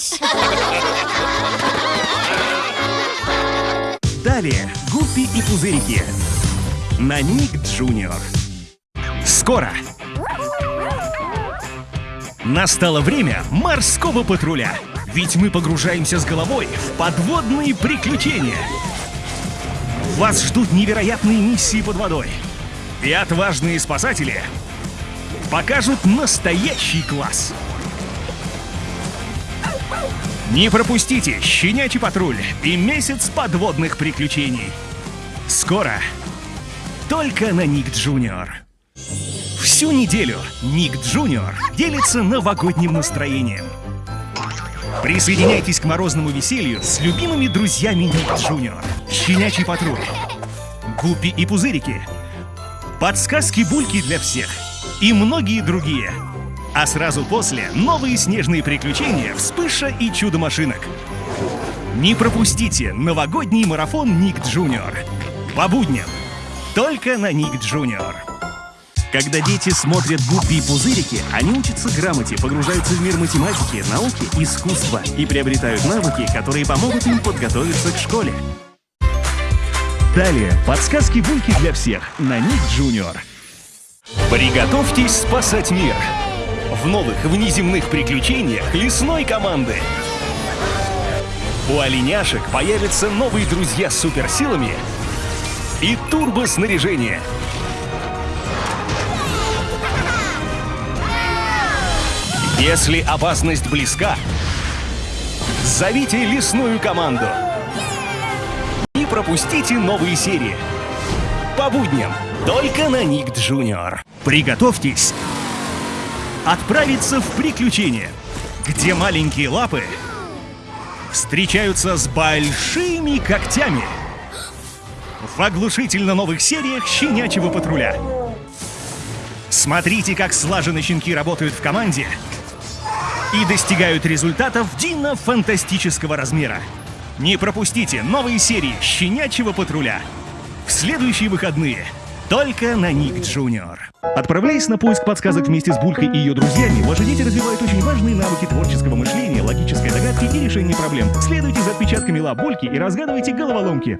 Форсаж! Далее Гуппи и Пузырики на Ник Джуниор. Скоро! Настало время морского патруля. Ведь мы погружаемся с головой в подводные приключения. Вас ждут невероятные миссии под водой. И отважные спасатели покажут настоящий класс. Не пропустите «Щенячий патруль» и месяц подводных приключений. Скоро. Только на Nick Junior. Всю неделю Nick Junior делится новогодним настроением. Присоединяйтесь к морозному веселью с любимыми друзьями Nick Junior. Щенячий патруль. Гуппи и пузырики. Подсказки бульки для всех. И многие другие. А сразу после новые снежные приключения Вспыша и Чудо-машинок. Не пропустите новогодний марафон Nick Junior. По будням. Только на Nick Junior. Когда дети смотрят гуппи и пузырики, они учатся грамоте, погружаются в мир математики, науки, искусства и приобретают навыки, которые помогут им подготовиться к школе. Далее подсказки бульки для всех на Ник Джуниор. Приготовьтесь спасать мир! В новых внеземных приключениях лесной команды. У оленяшек появятся новые друзья с суперсилами и турбоснаряжение. Если опасность близка, зовите лесную команду. Не пропустите новые серии. По будням только на Ник Джуниор. Приготовьтесь отправиться в приключения, где маленькие лапы встречаются с большими когтями. В оглушительно новых сериях «Щенячьего патруля». Смотрите, как слаженно щенки работают в команде и достигают результатов дино-фантастического размера. Не пропустите новые серии «Щенячьего патруля» в следующие выходные только на Ник Джуниор. Отправляясь на поиск подсказок вместе с Булькой и ее друзьями, ваши дети развивают очень важные навыки творческого мышления, логической догадки и решения проблем. Следуйте за отпечатками лап Бульки и разгадывайте головоломки.